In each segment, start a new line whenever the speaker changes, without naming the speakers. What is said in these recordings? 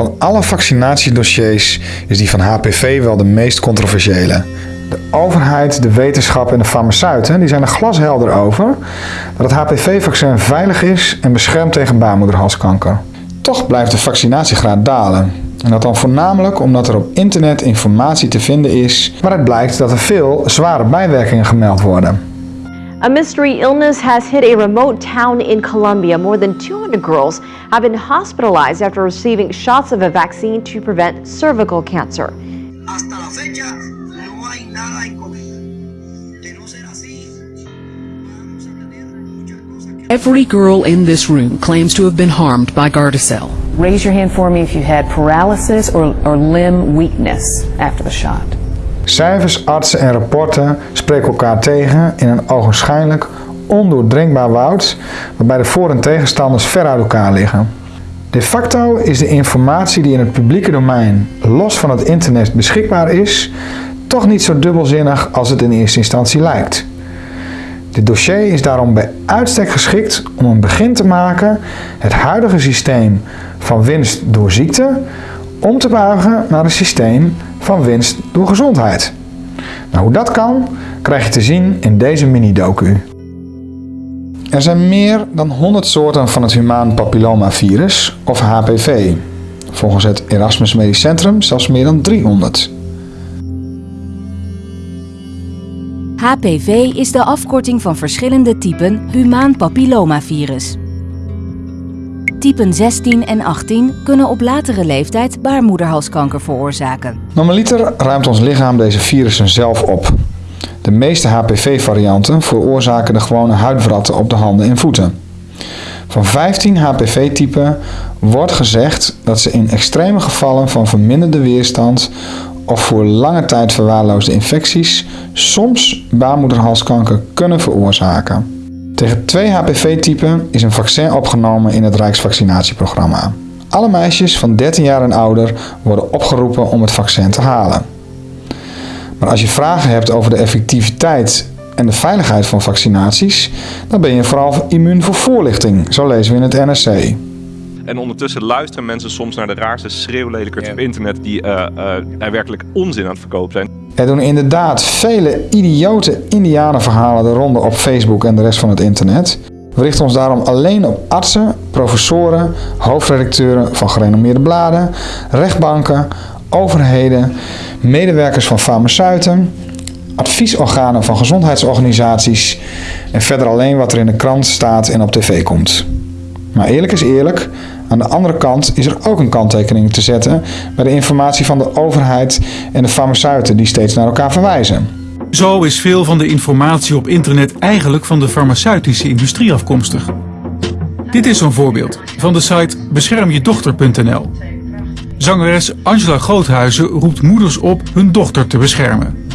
Van alle vaccinatiedossiers is die van HPV wel de meest controversiële. De overheid, de wetenschap en de farmaceuten die zijn er glashelder over dat het HPV-vaccin veilig is en beschermt tegen baarmoederhalskanker. Toch blijft de vaccinatiegraad dalen. En dat dan voornamelijk omdat er op internet informatie te vinden is waaruit blijkt dat er veel zware bijwerkingen gemeld worden.
A mystery illness has hit a remote town in Colombia. More than 200 girls have been hospitalized after receiving shots of a vaccine to prevent cervical cancer.
Hasta la fecha no hay nada en común. De no ser así, vamos a tener muchas cosas que...
Every girl in this room claims to have been harmed by Gardasil.
Raise your hand for me if you had paralysis or, or limb weakness after the shot.
Cijfers, artsen en rapporten spreken elkaar tegen in een ogenschijnlijk ondoordringbaar woud waarbij de voor- en tegenstanders ver uit elkaar liggen. De facto is de informatie die in het publieke domein los van het internet beschikbaar is, toch niet zo dubbelzinnig als het in eerste instantie lijkt. Dit dossier is daarom bij uitstek geschikt om een begin te maken het huidige systeem van winst door ziekte om te buigen naar een systeem van winst door gezondheid. Nou, hoe dat kan, krijg je te zien in deze mini-docu. Er zijn meer dan 100 soorten van het humaan papillomavirus, of HPV. Volgens het Erasmus Medisch Centrum zelfs meer dan 300.
HPV is de afkorting van verschillende typen humaan papillomavirus. Typen 16 en 18 kunnen op latere leeftijd baarmoederhalskanker veroorzaken.
Normaliter ruimt ons lichaam deze virussen zelf op. De meeste HPV-varianten veroorzaken de gewone huidwratten op de handen en voeten. Van 15 HPV-typen wordt gezegd dat ze in extreme gevallen van verminderde weerstand of voor lange tijd verwaarloosde infecties soms baarmoederhalskanker kunnen veroorzaken. Tegen twee HPV-typen is een vaccin opgenomen in het Rijksvaccinatieprogramma. Alle meisjes van 13 jaar en ouder worden opgeroepen om het vaccin te halen. Maar als je vragen hebt over de effectiviteit en de veiligheid van vaccinaties, dan ben je vooral immuun voor voorlichting, zo lezen we in het NRC.
En ondertussen luisteren mensen soms naar de raarste schreeuwlelijkerts op internet die eh, eh, er werkelijk onzin aan het verkopen zijn.
Er doen inderdaad vele idiote indianenverhalen de ronde op Facebook en de rest van het internet. We richten ons daarom alleen op artsen, professoren, hoofdredacteuren van gerenommeerde bladen, rechtbanken, overheden, medewerkers van farmaceuten, adviesorganen van gezondheidsorganisaties en verder alleen wat er in de krant staat en op tv komt. Maar eerlijk is eerlijk, aan de andere kant is er ook een kanttekening te zetten bij de informatie van de overheid en de farmaceuten die steeds naar elkaar verwijzen.
Zo is veel van de informatie op internet eigenlijk van de farmaceutische industrie afkomstig. Dit is zo'n voorbeeld van de site beschermjedochter.nl. Zangeres Angela Groothuizen roept moeders op hun dochter te beschermen.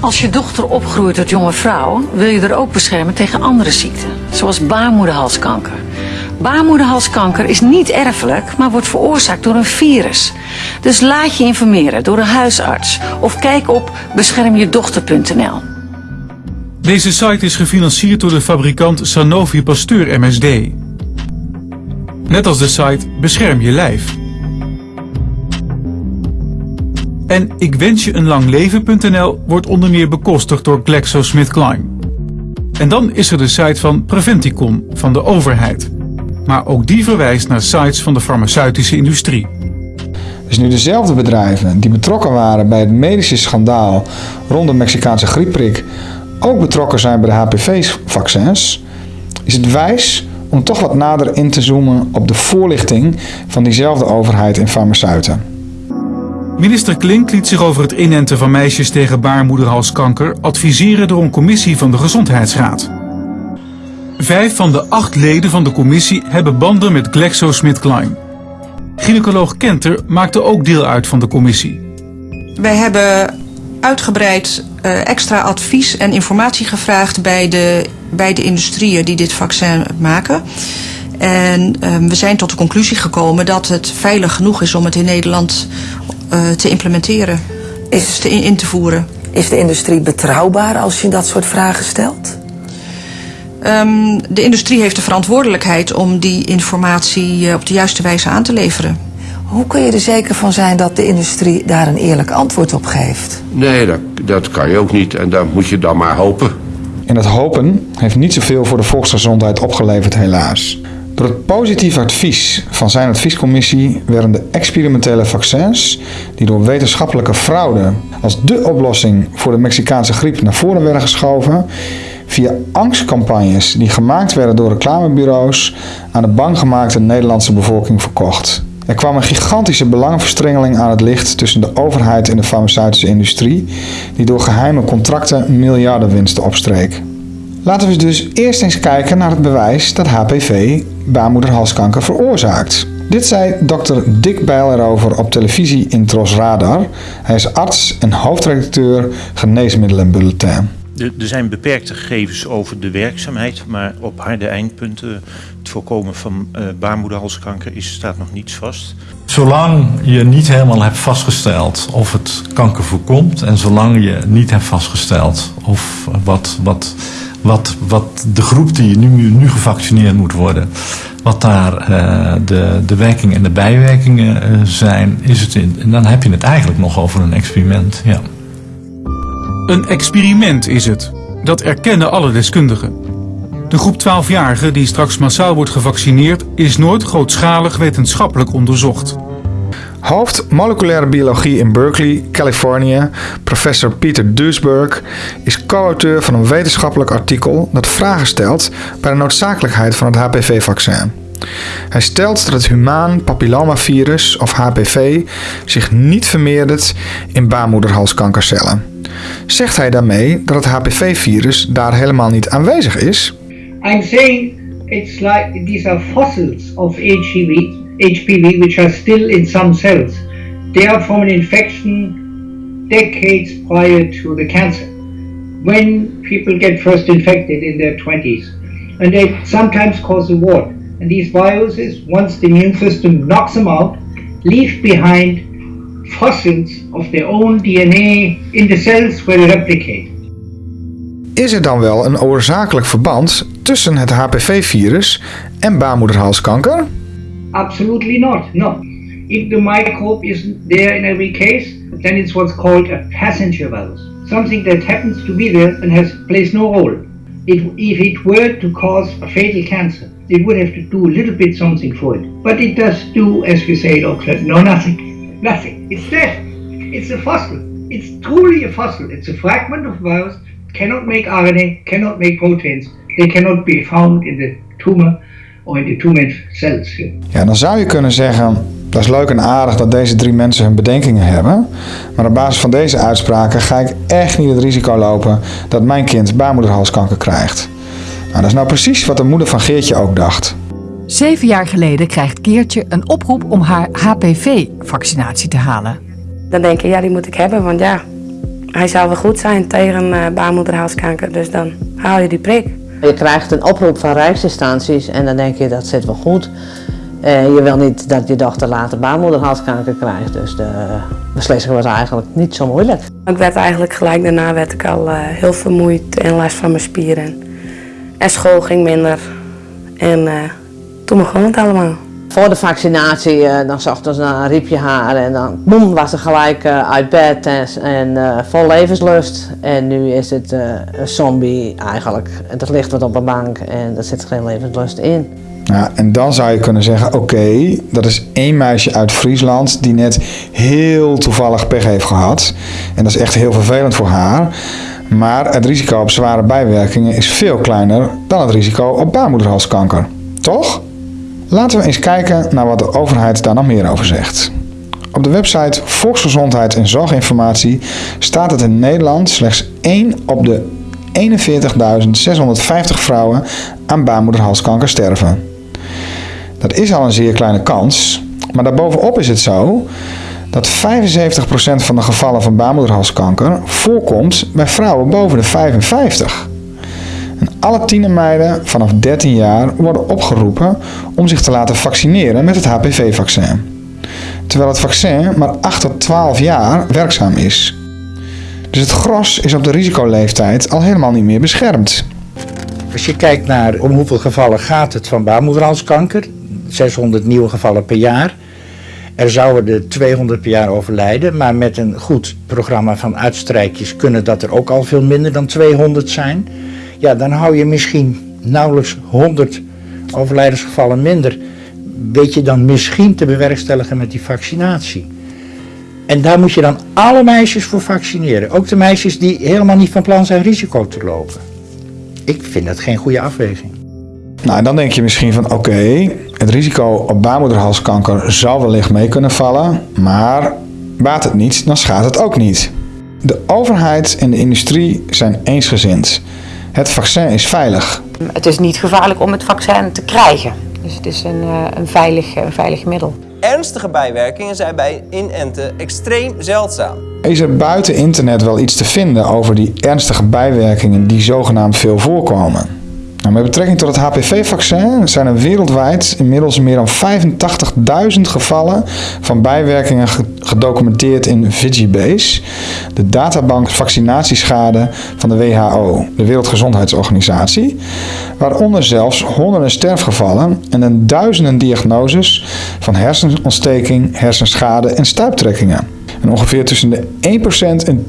Als je dochter opgroeit tot jonge vrouw, wil je er ook beschermen tegen andere ziekten, zoals baarmoederhalskanker. Baarmoederhalskanker is niet erfelijk, maar wordt veroorzaakt door een virus. Dus laat je informeren door een huisarts of kijk op beschermjedochter.nl.
Deze site is gefinancierd door de fabrikant Sanofi Pasteur MSD. Net als de site Bescherm je lijf. En ik wens je wordt onder meer bekostigd door GlaxoSmithKline. En dan is er de site van Preventicon van de overheid. Maar ook die verwijst naar sites van de farmaceutische industrie.
Dus nu dezelfde bedrijven die betrokken waren bij het medische schandaal rond de Mexicaanse griepprik ook betrokken zijn bij de HPV-vaccins, is het wijs om toch wat nader in te zoomen op de voorlichting van diezelfde overheid en farmaceuten.
Minister Klink liet zich over het inenten van meisjes tegen baarmoederhalskanker adviseren door een commissie van de Gezondheidsraad. Vijf van de acht leden van de commissie hebben banden met GlaxoSmithKline. Gynaecoloog Kenter maakte ook deel uit van de commissie.
Wij hebben uitgebreid uh, extra advies en informatie gevraagd bij de, bij de industrieën die dit vaccin maken. En uh, we zijn tot de conclusie gekomen dat het veilig genoeg is om het in Nederland uh, te implementeren. Is, dus te in, in te voeren.
Is de industrie betrouwbaar als je dat soort vragen stelt?
Um, de industrie heeft de verantwoordelijkheid om die informatie uh, op de juiste wijze aan te leveren.
Hoe kun je er zeker van zijn dat de industrie daar een eerlijk antwoord op geeft?
Nee, dat, dat kan je ook niet. En dan moet je dan maar hopen.
En het hopen heeft niet zoveel voor de volksgezondheid opgeleverd, helaas. Door het positieve advies van zijn adviescommissie werden de experimentele vaccins, die door wetenschappelijke fraude als dé oplossing voor de Mexicaanse griep naar voren werden geschoven, via angstcampagnes die gemaakt werden door reclamebureaus aan de bang gemaakte Nederlandse bevolking verkocht. Er kwam een gigantische belangenverstrengeling aan het licht tussen de overheid en de farmaceutische industrie, die door geheime contracten miljardenwinsten opstreek. Laten we dus eerst eens kijken naar het bewijs dat HPV baarmoederhalskanker veroorzaakt. Dit zei dokter Dick Bijl erover op televisie in Tros Radar. Hij is arts en hoofdredacteur Geneesmiddelenbulletin.
Er zijn beperkte gegevens over de werkzaamheid, maar op harde eindpunten, het voorkomen van uh, baarmoederhalskanker, is, staat nog niets vast.
Zolang je niet helemaal hebt vastgesteld of het kanker voorkomt en zolang je niet hebt vastgesteld of wat, wat, wat, wat de groep die nu, nu gevaccineerd moet worden, wat daar uh, de, de werkingen en de bijwerkingen uh, zijn, is het in, dan heb je het eigenlijk nog over een experiment. Ja.
Een experiment is het. Dat erkennen alle deskundigen. De groep 12-jarigen die straks massaal wordt gevaccineerd is nooit grootschalig wetenschappelijk onderzocht.
Hoofd moleculaire biologie in Berkeley, Californië, professor Peter Duisberg, is co-auteur van een wetenschappelijk artikel dat vragen stelt bij de noodzakelijkheid van het HPV-vaccin. Hij stelt dat het humaan papillomavirus of HPV zich niet vermeerdert in baarmoederhalskankercellen. Zegt hij daarmee dat het HPV-virus daar helemaal niet aanwezig is?
I'm saying it's like these are fossils of HPV, HPV which are still in some cells. They are from an infection decades prior to the cancer. When people get first infected in their 20s, and they sometimes cause a wart. And these viruses, once the immune system knocks them out, leave behind fossils of their own DNA in the cells where they replicate.
Is er dan wel een oorzakelijk verband tussen het HPV-virus en baarmoederhalskanker?
Absolutely not, no. If the microbe is there in every case, then it's what's called a passenger virus. Something that happens to be there and has plays no role. It, if it were to cause a fatal cancer, it would have to do a little bit something for it. But it does do, as we say, Doctor, no nothing. Nothing. It's dead. It's a fossil. It's truly a fossil. It's a fragment of virus, cannot make RNA, cannot make proteins. They cannot be found in the tumor or in the tumor cells.
Ja, dan zou je kunnen zeggen, dat is leuk en aardig dat deze drie mensen hun bedenkingen hebben. Maar op basis van deze uitspraken ga ik echt niet het risico lopen dat mijn kind baarmoederhalskanker krijgt. Nou, dat is nou precies wat de moeder van Geertje ook dacht.
Zeven jaar geleden krijgt Geertje een oproep om haar HPV-vaccinatie te halen.
Dan denk je, ja, die moet ik hebben, want ja, hij zou wel goed zijn tegen uh, baarmoederhalskanker. Dus dan haal je die prik.
Je krijgt een oproep van rijksinstanties en dan denk je, dat zit wel goed. Uh, je wil niet dat je dochter later baarmoederhalskanker krijgt, dus de beslissing was eigenlijk niet zo moeilijk.
Ik werd eigenlijk gelijk daarna werd ik al uh, heel vermoeid en last van mijn spieren. En school ging minder. En uh, toen begon het allemaal.
Voor de vaccinatie, uh, dan ochtends dan riep je haar en dan boem, was ze gelijk uh, uit bed en, en vol levenslust. En nu is het een zombie eigenlijk. Het ligt wat op een bank en er zit geen levenslust in.
Ja, en dan zou je kunnen zeggen, oké, okay, dat is één meisje uit Friesland die net heel toevallig pech heeft gehad. En dat is echt heel vervelend voor haar. Maar het risico op zware bijwerkingen is veel kleiner dan het risico op baarmoederhalskanker. Toch? Laten we eens kijken naar wat de overheid daar nog meer over zegt. Op de website Volksgezondheid en Zorginformatie staat dat in Nederland slechts 1 op de 41.650 vrouwen aan baarmoederhalskanker sterven. Dat is al een zeer kleine kans, maar daarbovenop is het zo dat 75% van de gevallen van baarmoederhalskanker voorkomt bij vrouwen boven de 55. Alle tienermeiden vanaf 13 jaar worden opgeroepen om zich te laten vaccineren met het HPV-vaccin. Terwijl het vaccin maar 8 tot 12 jaar werkzaam is. Dus het gros is op de risicoleeftijd al helemaal niet meer beschermd.
Als je kijkt naar om hoeveel gevallen gaat het van baarmoederhalskanker, 600 nieuwe gevallen per jaar. Er zouden er 200 per jaar overlijden, maar met een goed programma van uitstrijkjes kunnen dat er ook al veel minder dan 200 zijn. Ja, dan hou je misschien nauwelijks 100 overlijdensgevallen minder. Weet je dan misschien te bewerkstelligen met die vaccinatie. En daar moet je dan alle meisjes voor vaccineren. Ook de meisjes die helemaal niet van plan zijn risico te lopen. Ik vind dat geen goede afweging.
Nou, dan denk je misschien van oké, het risico op baarmoederhalskanker zal wellicht mee kunnen vallen, maar baat het niet, dan schaadt het ook niet. De overheid en de industrie zijn eensgezind. Het vaccin is veilig.
Het is niet gevaarlijk om het vaccin te krijgen. Dus het is een, eh, een, veilig, een veilig middel.
Ernstige bijwerkingen zijn bij inenten extreem zeldzaam.
Is er buiten internet wel iets te vinden over die ernstige bijwerkingen die zogenaamd veel voorkomen? Nou, met betrekking tot het HPV-vaccin zijn er wereldwijd inmiddels meer dan 85.000 gevallen van bijwerkingen gedocumenteerd in Vigibase, de databank vaccinatieschade van de WHO, de Wereldgezondheidsorganisatie, waaronder zelfs honderden sterfgevallen en een duizenden diagnoses van hersenontsteking, hersenschade en stuiptrekkingen. En ongeveer tussen de 1% en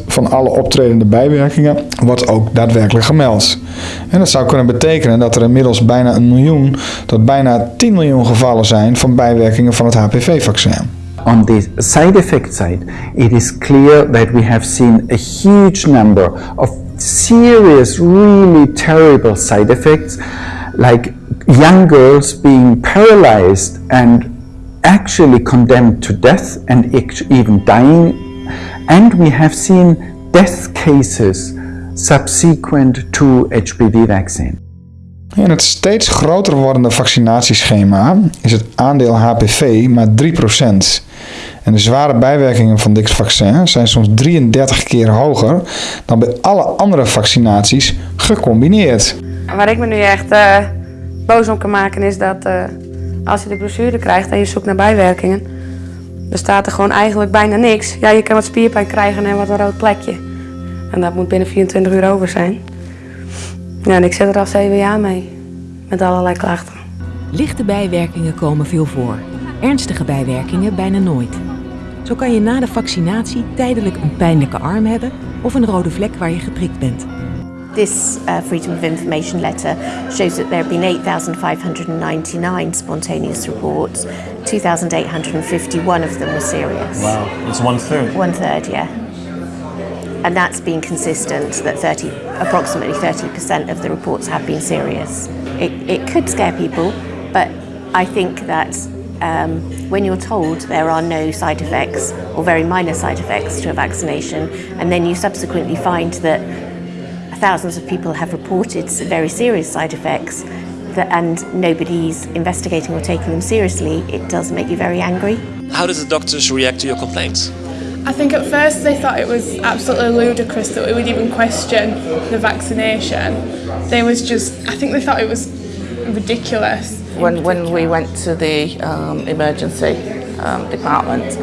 10% van alle optredende bijwerkingen wordt ook daadwerkelijk gemeld. En dat zou kunnen betekenen dat er inmiddels bijna een miljoen tot bijna 10 miljoen gevallen zijn van bijwerkingen van het HPV-vaccin.
On the side effect side, it is clear that we have seen a huge number of serious, really terrible side effects, like young girls being paralyzed and actually condemned to death and even dying. And we have seen death cases subsequent to HPV vaccine.
In het steeds groter wordende vaccinatieschema is het aandeel HPV maar 3%. En de zware bijwerkingen van dit vaccin zijn soms 33 keer hoger dan bij alle andere vaccinaties gecombineerd.
Waar ik me nu echt uh, boos om kan maken is dat uh, als je de brochure krijgt en je zoekt naar bijwerkingen, dan staat er gewoon eigenlijk bijna niks. Ja, je kan wat spierpijn krijgen en wat een rood plekje. En dat moet binnen 24 uur over zijn. Ja, en ik zit er al 7 jaar mee, met allerlei klachten.
Lichte bijwerkingen komen veel voor. Ernstige bijwerkingen bijna nooit. Zo kan je na de vaccinatie tijdelijk een pijnlijke arm hebben of een rode vlek waar je geprikt bent.
This uh, Freedom of Information letter shows that there have been 8,599 spontaneous reports. 2,851 of them were serious.
Wow, it's one third.
One third, yeah. And that's been consistent, that 30, approximately 30% of the reports have been serious. It, it could scare people, but I think that um, when you're told there are no side effects or very minor side effects to a vaccination, and then you subsequently find that thousands of people have reported very serious side effects that, and nobody's investigating or taking them seriously, it does make you very angry.
How does the doctors react to your complaints?
I think at first they thought it was absolutely ludicrous that we would even question the vaccination. They was just, I think they thought it was ridiculous.
When, when we went to the um, emergency um, department,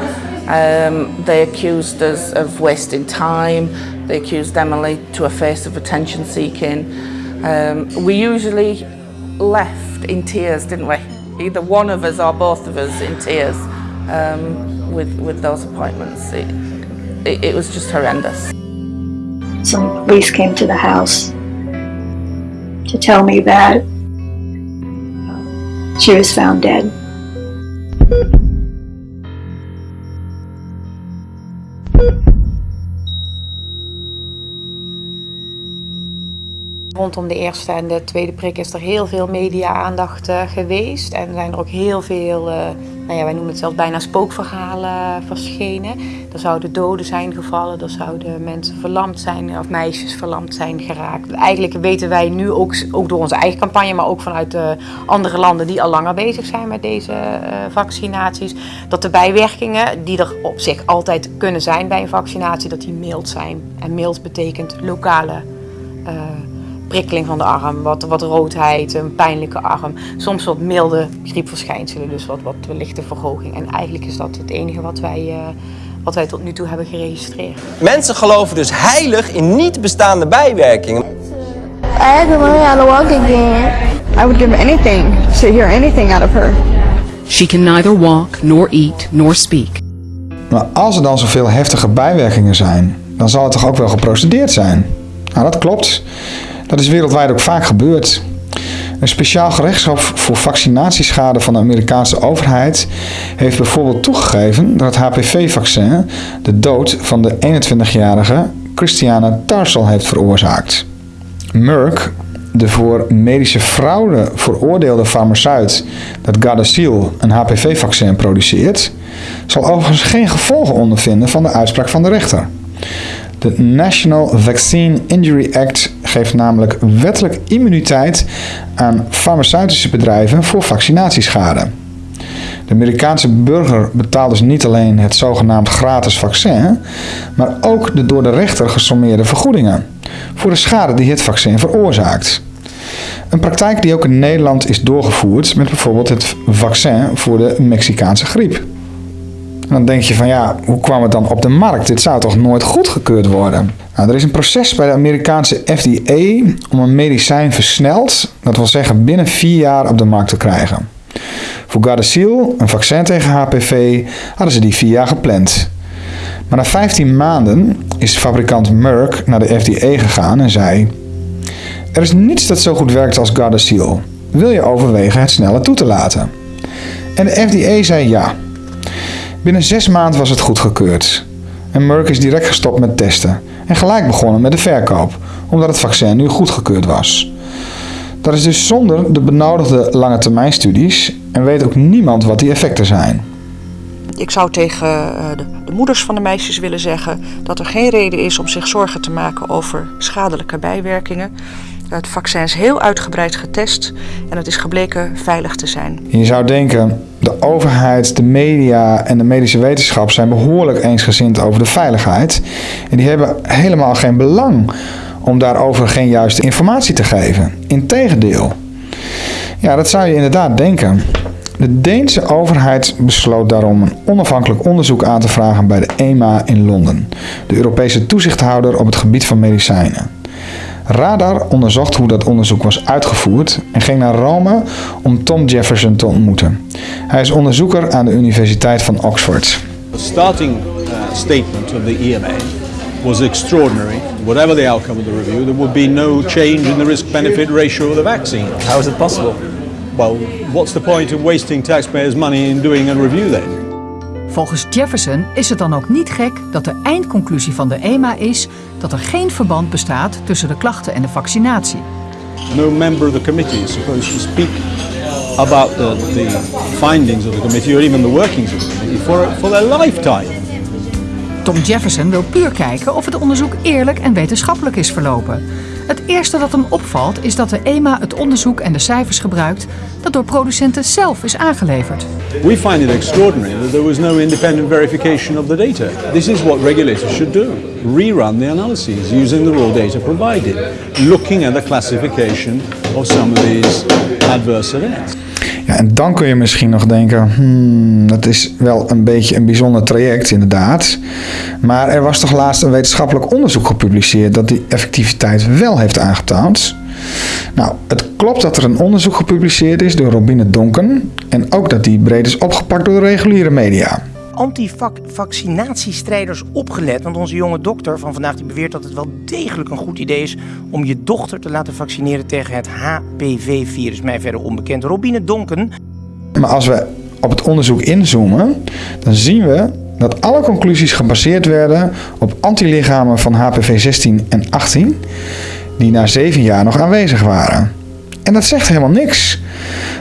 um, they accused us of wasting time. They accused Emily to a face of attention seeking. Um, we usually left in tears, didn't we? Either one of us or both of us in tears um, with, with those appointments. It, it, it was just horrendous.
Some police came to the house to tell me that she was found dead.
Rondom de eerste en de tweede prik is er heel veel media-aandacht uh, geweest. En zijn er ook heel veel, uh, nou ja, wij noemen het zelfs bijna spookverhalen verschenen. Er zouden doden zijn gevallen, er zouden mensen verlamd zijn of meisjes verlamd zijn geraakt. Eigenlijk weten wij nu ook, ook door onze eigen campagne, maar ook vanuit andere landen die al langer bezig zijn met deze vaccinaties, dat de bijwerkingen die er op zich altijd kunnen zijn bij een vaccinatie, dat die mild zijn. En mild betekent lokale prikkeling van de arm, wat, wat roodheid, een pijnlijke arm. Soms wat milde griepverschijnselen, dus wat, wat lichte verhoging. En eigenlijk is dat het enige wat wij, uh, wat wij tot nu toe hebben geregistreerd.
Mensen geloven dus heilig in niet bestaande bijwerkingen.
I had to learn how to walk again.
I would give anything to hear anything out of her.
She can neither walk, nor eat, nor speak.
Maar als er dan zoveel heftige bijwerkingen zijn, dan zal het toch ook wel geprocedeerd zijn? Nou, dat klopt. Dat is wereldwijd ook vaak gebeurd. Een speciaal gerechtshof voor vaccinatieschade van de Amerikaanse overheid heeft bijvoorbeeld toegegeven dat het HPV-vaccin de dood van de 21-jarige Christiana Tarsal heeft veroorzaakt. Merck, de voor medische fraude veroordeelde farmaceut dat Gardasil een HPV-vaccin produceert, zal overigens geen gevolgen ondervinden van de uitspraak van de rechter. De National Vaccine Injury Act geeft namelijk wettelijk immuniteit aan farmaceutische bedrijven voor vaccinatieschade. De Amerikaanse burger betaalt dus niet alleen het zogenaamd gratis vaccin, maar ook de door de rechter gesommeerde vergoedingen voor de schade die het vaccin veroorzaakt. Een praktijk die ook in Nederland is doorgevoerd met bijvoorbeeld het vaccin voor de Mexicaanse griep. Dan denk je van ja, hoe kwam het dan op de markt? Dit zou toch nooit goedgekeurd worden? Nou, er is een proces bij de Amerikaanse FDA om een medicijn versneld, dat wil zeggen binnen vier jaar op de markt te krijgen. Voor Gardasil, een vaccin tegen HPV, hadden ze die vier jaar gepland. Maar na 15 maanden is fabrikant Merck naar de FDA gegaan en zei: Er is niets dat zo goed werkt als Gardasil. Wil je overwegen het sneller toe te laten? En de FDA zei ja. Binnen zes maanden was het goedgekeurd. En Merck is direct gestopt met testen en gelijk begonnen met de verkoop, omdat het vaccin nu goedgekeurd was. Dat is dus zonder de benodigde lange termijn studies en weet ook niemand wat die effecten zijn.
Ik zou tegen eh, de, de, moeders van de meisjes willen zeggen dat er geen reden is om zich zorgen te maken over schadelijke bijwerkingen. Het vaccin is heel uitgebreid getest en het is gebleken veilig te zijn.
Je zou denken, de overheid, de media en de medische wetenschap zijn behoorlijk eensgezind over de veiligheid. En die hebben helemaal geen belang om daarover geen juiste informatie te geven. Integendeel. Ja, dat zou je inderdaad denken. De Deense overheid besloot daarom een onafhankelijk onderzoek aan te vragen bij de EMA in Londen, de Europese toezichthouder op het gebied van medicijnen. Radar onderzocht hoe dat onderzoek was uitgevoerd en ging naar Rome om Tom Jefferson te ontmoeten. Hij is onderzoeker aan de Universiteit van Oxford.
The starting uh, statement of the EMA was extraordinary. Whatever the outcome of the review, there would be no change in the risk-benefit ratio of the vaccine.
How is it possible?
Well, what's the point of wasting taxpayers' money in doing a review then?
Volgens Jefferson is het dan ook niet gek dat de eindconclusie van de EMA is dat er geen verband bestaat tussen de klachten en de vaccinatie.
No member of the committee is supposed to speak about the, the findings of the committee or even the workings of the committee for, for their lifetime.
Tom Jefferson wil puur kijken of het onderzoek eerlijk en wetenschappelijk is verlopen. Het eerste dat hem opvalt is dat de EMA het onderzoek en de cijfers gebruikt dat door producenten zelf is aangeleverd.
We find it extraordinary that there was no independent verification of the data. This is what regulators should do. Rerun the analyses using the raw data provided, looking at the classification of some of these adverse events.
En dan kun je misschien nog denken, hmm, dat is wel een beetje een bijzonder traject inderdaad. Maar er was toch laatst een wetenschappelijk onderzoek gepubliceerd dat die effectiviteit wel heeft aangetoond. Nou, het klopt dat er een onderzoek gepubliceerd is door Robine Donken en ook dat die breed is opgepakt door de reguliere media
anti-vaccinatiestrijders opgelet. Want onze jonge dokter van vandaag die beweert dat het wel degelijk een goed idee is om je dochter te laten vaccineren tegen het HPV-virus. Mij verder onbekend. Robine Donken.
Maar als we op het onderzoek inzoomen, dan zien we dat alle conclusies gebaseerd werden op antilichamen van HPV 16 en 18, die na zeven jaar nog aanwezig waren. En dat zegt helemaal niks.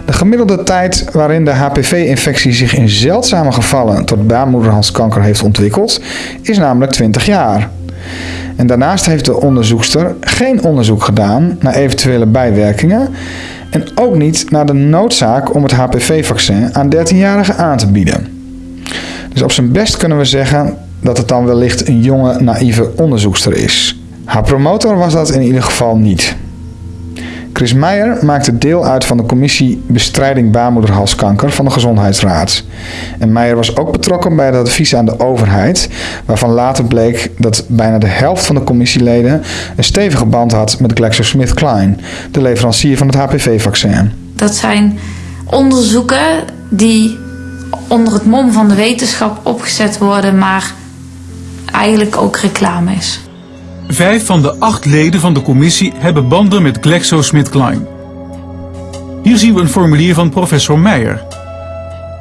De gemiddelde tijd waarin de HPV-infectie zich in zeldzame gevallen tot baarmoederhalskanker heeft ontwikkeld, is namelijk 20 jaar. En daarnaast heeft de onderzoekster geen onderzoek gedaan naar eventuele bijwerkingen en ook niet naar de noodzaak om het HPV-vaccin aan 13-jarigen aan te bieden. Dus op zijn best kunnen we zeggen dat het dan wellicht een jonge, naïeve onderzoekster is. Haar promotor was dat in ieder geval niet. Chris Meijer maakte deel uit van de commissie Bestrijding baarmoederhalskanker van de Gezondheidsraad. En Meijer was ook betrokken bij het advies aan de overheid, waarvan later bleek dat bijna de helft van de commissieleden een stevige band had met GlaxoSmithKline, de leverancier van het HPV-vaccin.
Dat zijn onderzoeken die onder het mom van de wetenschap opgezet worden, maar eigenlijk ook reclame is.
Vijf van de acht leden van de commissie hebben banden met GlaxoSmithKline. Hier zien we een formulier van professor Meijer.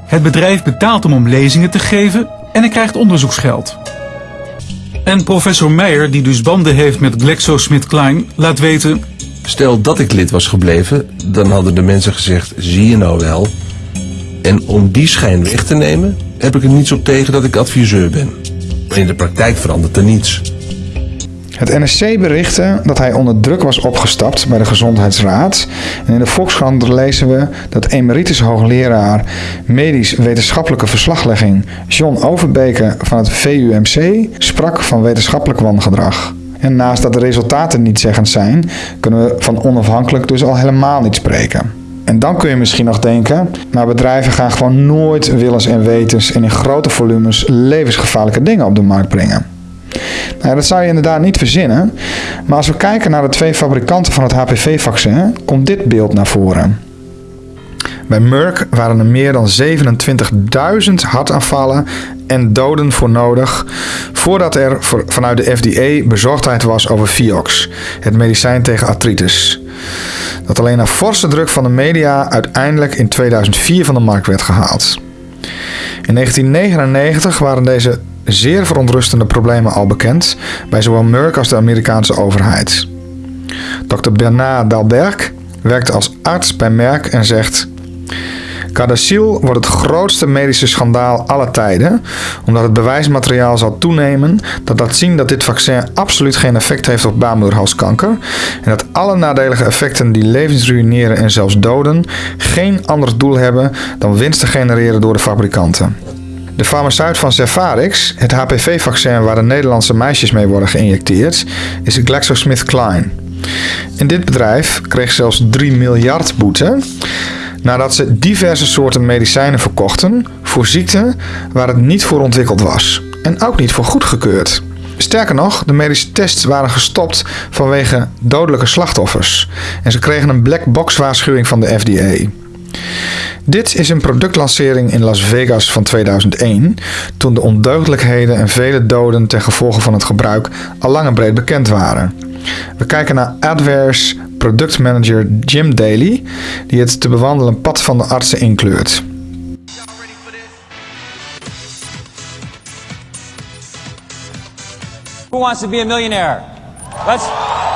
Het bedrijf betaalt hem om lezingen te geven en hij krijgt onderzoeksgeld. En professor Meijer, die dus banden heeft met GlaxoSmithKline, laat weten...
Stel dat ik lid was gebleven, dan hadden de mensen gezegd, zie je nou wel. En om die schijn weg te nemen, heb ik er niets op tegen dat ik adviseur ben. Maar in de praktijk verandert er niets.
Het NSC berichtte dat hij onder druk was opgestapt bij de Gezondheidsraad. En in de Volkskrant lezen we dat emeritus hoogleraar medisch-wetenschappelijke verslaglegging John Overbeke van het VUMC sprak van wetenschappelijk wangedrag. En naast dat de resultaten niet zeggend zijn, kunnen we van onafhankelijk dus al helemaal niet spreken. En dan kun je misschien nog denken, nou bedrijven gaan gewoon nooit willens en wetens en in grote volumes levensgevaarlijke dingen op de markt brengen. Nou, dat zou je inderdaad niet verzinnen. Maar als we kijken naar de twee fabrikanten van het HPV-vaccin, komt dit beeld naar voren. Bij Merck waren er meer dan 27.000 hartaanvallen en doden voor nodig voordat er vanuit de FDA bezorgdheid was over Vioxx, het medicijn tegen artritis. Dat alleen na forse druk van de media uiteindelijk in 2004 van de markt werd gehaald. In 1999 waren deze zeer verontrustende problemen al bekend bij zowel Merck als de Amerikaanse overheid. Dr. Bernard Dalberg werkt als arts bij Merck en zegt: Gardasil wordt het grootste medische schandaal aller tijden, omdat het bewijsmateriaal zal toenemen dat laat zien dat dit vaccin absoluut geen effect heeft op baarmoederhalskanker en dat alle nadelige effecten die levens ruïneren en zelfs doden geen ander doel hebben dan winst te genereren door de fabrikanten. De farmaceut van Zefarix, het HPV-vaccin waar de Nederlandse meisjes mee worden geïnjecteerd, is GlaxoSmithKline. En dit bedrijf kreeg zelfs 3 miljard boete nadat ze diverse soorten medicijnen verkochten voor ziekten waar het niet voor ontwikkeld was en ook niet voor goedgekeurd. Sterker nog, de medische tests waren gestopt vanwege dodelijke slachtoffers en ze kregen een black box waarschuwing van de FDA. Dit is een productlancering in Las Vegas van 2001, toen de ondeugdelijkheden en vele doden ten gevolge van het gebruik al lang en breed bekend waren. We kijken naar Adware's productmanager Jim Daly, die het te bewandelen pad van de artsen inkleurt.
Who wants to be? Let's.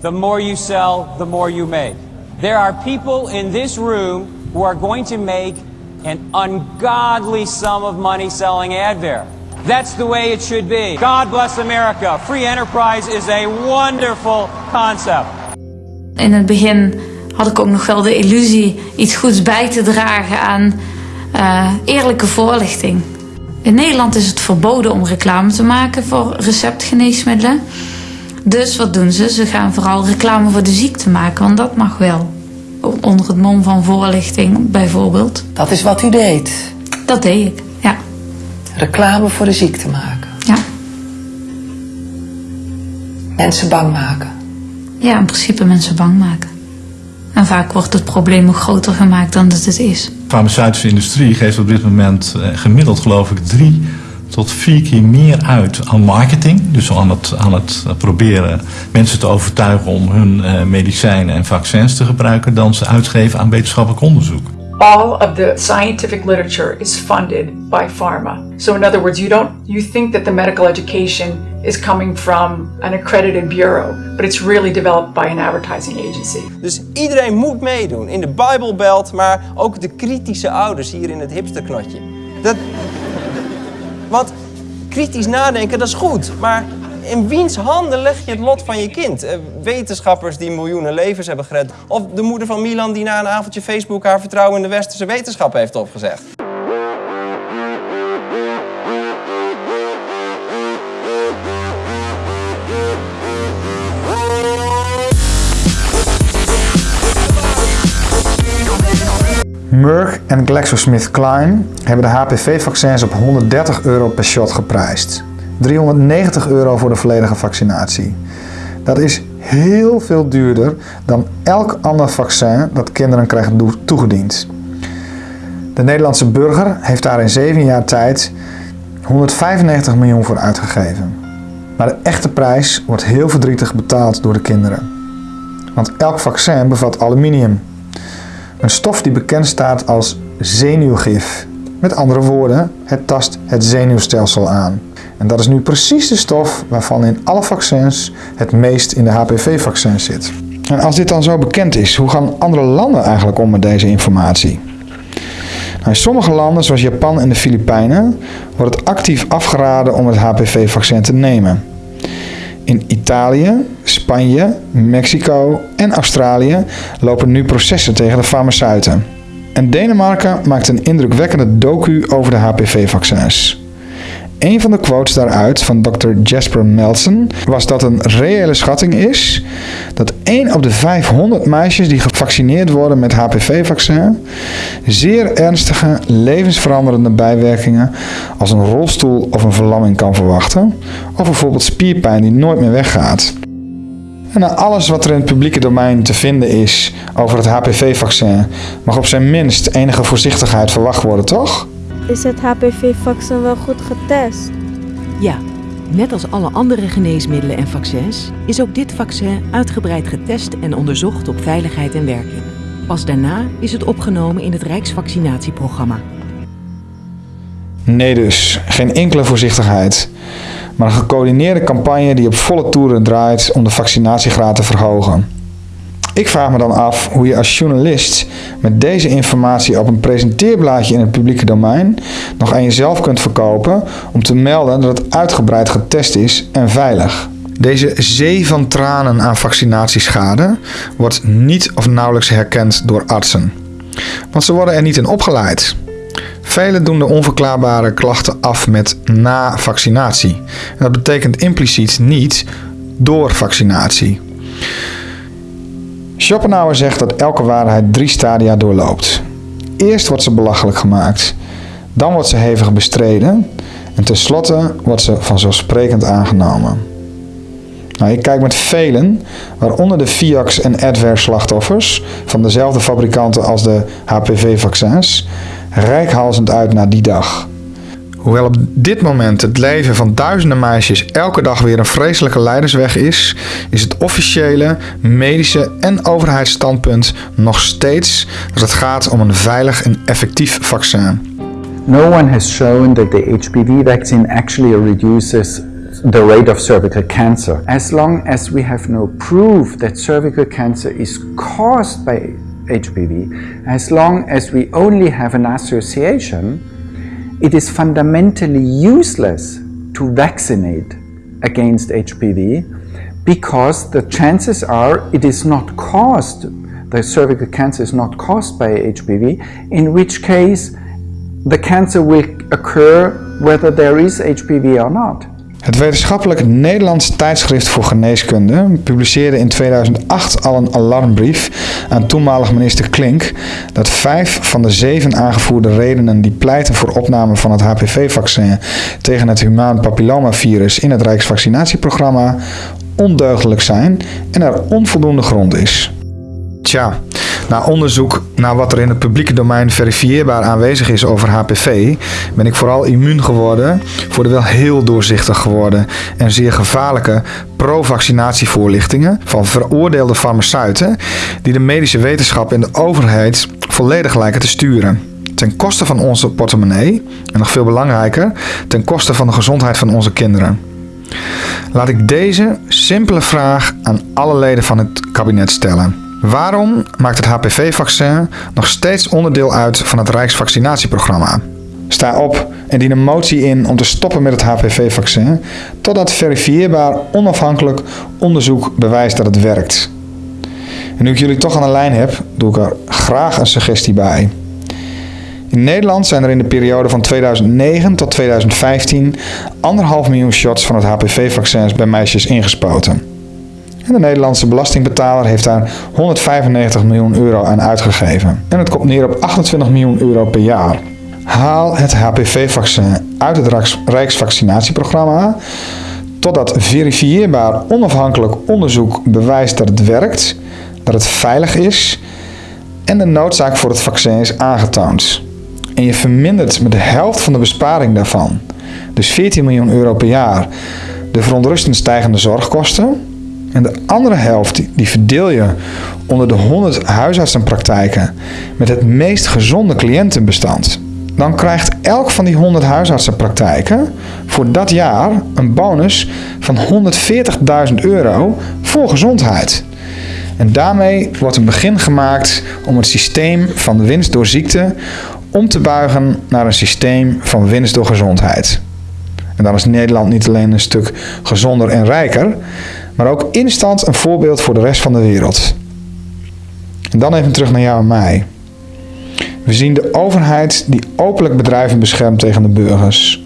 The more you sell, the more you make. There are people in this room who are going to make an ungodly sum of money selling Advair. That's the way it should be. God bless America. Free enterprise is a wonderful concept.
In het begin had ik ook nog wel de illusie iets goeds bij te dragen aan uh, eerlijke voorlichting. In Nederland is het verboden om reclame te maken voor receptgeneesmiddelen. Dus wat doen ze? Ze gaan vooral reclame voor de ziekte maken, want dat mag wel. Onder het mom van voorlichting bijvoorbeeld.
Dat is wat u deed?
Dat deed ik, ja.
Reclame voor de ziekte maken?
Ja.
Mensen bang maken?
Ja, in principe mensen bang maken. En vaak wordt het probleem nog groter gemaakt dan dat het is.
De farmaceutische industrie geeft op dit moment eh, gemiddeld geloof ik drie tot vier keer meer uit aan marketing. Dus aan het, aan het proberen mensen te overtuigen om hun uh, medicijnen en vaccins te gebruiken dan ze uitgeven aan wetenschappelijk onderzoek.
All of the scientific literature is funded by pharma. So in other words, you don't you think that the medical education is coming from an accredited bureau, but it's really developed by an advertising agency.
Dus iedereen moet meedoen in de Bijbelbelt, maar ook de kritische ouders hier in het hipsterknotje. Dat, want kritisch nadenken, dat is goed. Maar in wiens handen leg je het lot van je kind? Uh, wetenschappers die miljoenen levens hebben gered. Of de moeder van Milan die na een avondje Facebook haar vertrouwen in de westerse wetenschap heeft opgezegd.
Merck en GlaxoSmithKline hebben de HPV-vaccins op 130 euro per shot geprijsd. 390 euro voor de volledige vaccinatie. Dat is heel veel duurder dan elk ander vaccin dat kinderen krijgen toegediend. De Nederlandse burger heeft daar in 7 jaar tijd 195 miljoen voor uitgegeven. Maar de echte prijs wordt heel verdrietig betaald door de kinderen. Want elk vaccin bevat aluminium. Een stof die bekend staat als zenuwgif. Met andere woorden, het tast het zenuwstelsel aan. En dat is nu precies de stof waarvan in alle vaccins het meest in de HPV-vaccins zit. En als dit dan zo bekend is, hoe gaan andere landen eigenlijk om met deze informatie? Nou, in sommige landen, zoals Japan en de Filipijnen, wordt het actief afgeraden om het HPV-vaccin te nemen. In Italië, Spanje, Mexico en Australië lopen nu processen tegen de farmaceuten. En Denemarken maakt een indrukwekkende docu over de HPV-vaccins. Een van de quotes daaruit van Dr. Jasper Melson was dat een reële schatting is dat 1 op de 500 meisjes die gevaccineerd worden met HPV-vaccin zeer ernstige levensveranderende bijwerkingen als een rolstoel of een verlamming kan verwachten, of bijvoorbeeld spierpijn die nooit meer weggaat. En na alles wat er in het publieke domein te vinden is over het HPV-vaccin mag op zijn minst enige voorzichtigheid verwacht worden, toch?
Is het HPV-vaccin wel goed getest?
Ja, net als alle andere geneesmiddelen en vaccins is ook dit vaccin uitgebreid getest en onderzocht op veiligheid en werking. Pas daarna is het opgenomen in het Rijksvaccinatieprogramma.
Nee dus, geen enkele voorzichtigheid. Maar een gecoördineerde campagne die op volle toeren draait om de vaccinatiegraad te verhogen. Ik vraag me dan af hoe je als journalist met deze informatie op een presenteerblaadje in het publieke domein nog aan jezelf kunt verkopen om te melden dat het uitgebreid getest is en veilig. Deze zee van tranen aan vaccinatieschade wordt niet of nauwelijks herkend door artsen. Want ze worden er niet in opgeleid. Velen doen de onverklaarbare klachten af met na vaccinatie. Dat betekent impliciet niet door vaccinatie. Schopenhauer zegt dat elke waarheid drie stadia doorloopt. Eerst wordt ze belachelijk gemaakt, dan wordt ze hevig bestreden en tenslotte wordt ze vanzelfsprekend aangenomen. Nou, ik kijk met velen, waaronder de Fiax en Advair slachtoffers van dezelfde fabrikanten als de HPV-vaccins, rijkhalsend uit naar die dag. Hoewel op dit moment het leven van duizenden meisjes elke dag weer een vreselijke leidersweg is, is het officiële, medische en overheidsstandpunt nog steeds dat het gaat om een veilig en effectief vaccin.
No one has shown that the HPV vaccine actually reduces the rate of cervical cancer. As long as we have no proof that cervical cancer is caused by HPV, as long as we only have an association, it is fundamentally useless to vaccinate against HPV because the chances are it is not caused, the cervical cancer is not caused by HPV, in which case the cancer will occur whether there is HPV or not.
Het wetenschappelijk Nederlands tijdschrift voor geneeskunde publiceerde in 2008 al een alarmbrief aan toenmalig minister Klink dat vijf van de zeven aangevoerde redenen die pleiten voor opname van het HPV-vaccin tegen het humaan papillomavirus in het Rijksvaccinatieprogramma ondeugdelijk zijn en er onvoldoende grond is. Tja, na onderzoek naar wat er in het publieke domein verifieerbaar aanwezig is over HPV, ben ik vooral immuun geworden voor de wel heel doorzichtig geworden en zeer gevaarlijke pro-vaccinatievoorlichtingen van veroordeelde farmaceuten die de medische wetenschap en de overheid volledig lijken te sturen. Ten koste van onze portemonnee en nog veel belangrijker, ten koste van de gezondheid van onze kinderen. Laat ik deze simpele vraag aan alle leden van het kabinet stellen. Waarom maakt het HPV-vaccin nog steeds onderdeel uit van het Rijksvaccinatieprogramma? Sta op en dien een motie in om te stoppen met het HPV-vaccin totdat verifieerbaar onafhankelijk onderzoek bewijst dat het werkt. En nu ik jullie toch aan de lijn heb, doe ik er graag een suggestie bij. In Nederland zijn er in de periode van 2009 tot 2015 anderhalf miljoen shots van het HPV-vaccin bij meisjes ingespoten. En de Nederlandse belastingbetaler heeft daar 195 miljoen euro aan uitgegeven. En het komt neer op 28 miljoen euro per jaar. Haal het HPV-vaccin uit het Rijksvaccinatieprogramma, Totdat verifieerbaar onafhankelijk onderzoek bewijst dat het werkt, dat het veilig is en de noodzaak voor het vaccin is aangetoond. En je vermindert met de helft van de besparing daarvan, dus 14 miljoen euro per jaar, de verontrustend stijgende zorgkosten. En de andere helft die verdeel je onder de 100 huisartsenpraktijken met het meest gezonde cliëntenbestand. Dan krijgt elk van die 100 huisartsenpraktijken voor dat jaar een bonus van 140.000 euro voor gezondheid. En daarmee wordt een begin gemaakt om het systeem van winst door ziekte om te buigen naar een systeem van winst door gezondheid. En dan is Nederland niet alleen een stuk gezonder en rijker, maar ook instant een voorbeeld voor de rest van de wereld. En dan even terug naar jou en mij. We zien de overheid die openlijk bedrijven beschermt tegen de burgers.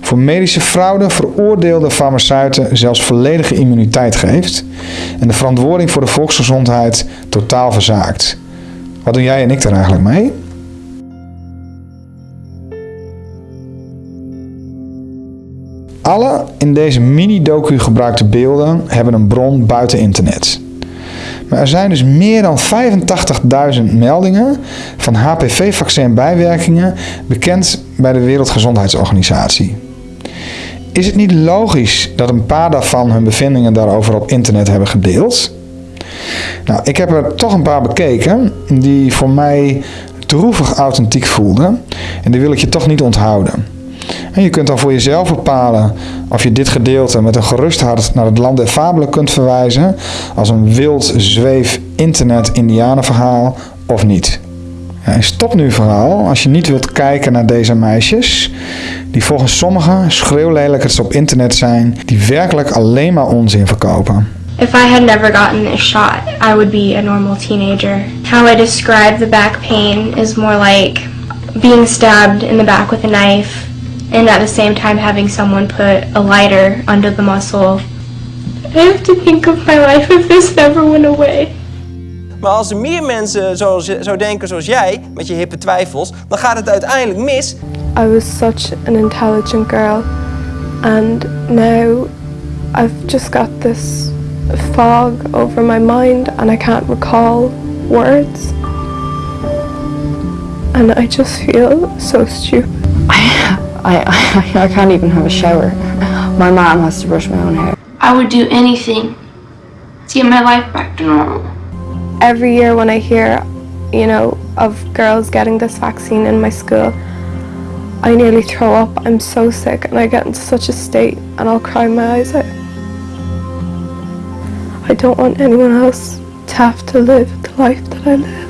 Voor medische fraude veroordeelde farmaceuten zelfs volledige immuniteit geeft en de verantwoording voor de volksgezondheid totaal verzaakt. Wat doen jij en ik daar eigenlijk mee? Alle in deze mini-docu gebruikte beelden hebben een bron buiten internet. Maar er zijn dus meer dan 85.000 meldingen van HPV-vaccin-bijwerkingen bekend bij de Wereldgezondheidsorganisatie. Is het niet logisch dat een paar daarvan hun bevindingen daarover op internet hebben gedeeld? Nou, ik heb er toch een paar bekeken die voor mij droevig authentiek voelden en die wil ik je toch niet onthouden. En je kunt dan voor jezelf bepalen of je dit gedeelte met een gerust hart naar het land der fabelen kunt verwijzen als een wild zweef internet indianenverhaal of niet. Stop nu vooral als je niet wilt kijken naar deze meisjes, die volgens sommigen schreeuwlelijkers op internet zijn, die werkelijk alleen maar onzin verkopen.
If I had never gotten this shot, I would be a normal teenager. How I describe the back pain is more like being stabbed in the back with a knife and at the same time having someone put a lighter under the muscle. I have to think of my life if this never went away.
Maar als er meer mensen zo, zo denken zoals jij, met je hippe twijfels, dan gaat het uiteindelijk mis.
I was such an intelligent girl, and now I've just got this fog over my mind, and I can't recall words. And I just feel so stupid.
I, I, I can't even have a shower. My mom has to brush my own hair.
I would do anything to get my life back to normal.
Every year when I hear, you know, of girls getting this vaccine in my school, I nearly throw up. I'm so sick and I get into such a state and I'll cry my eyes out. I don't want anyone else to have to live the life that I live.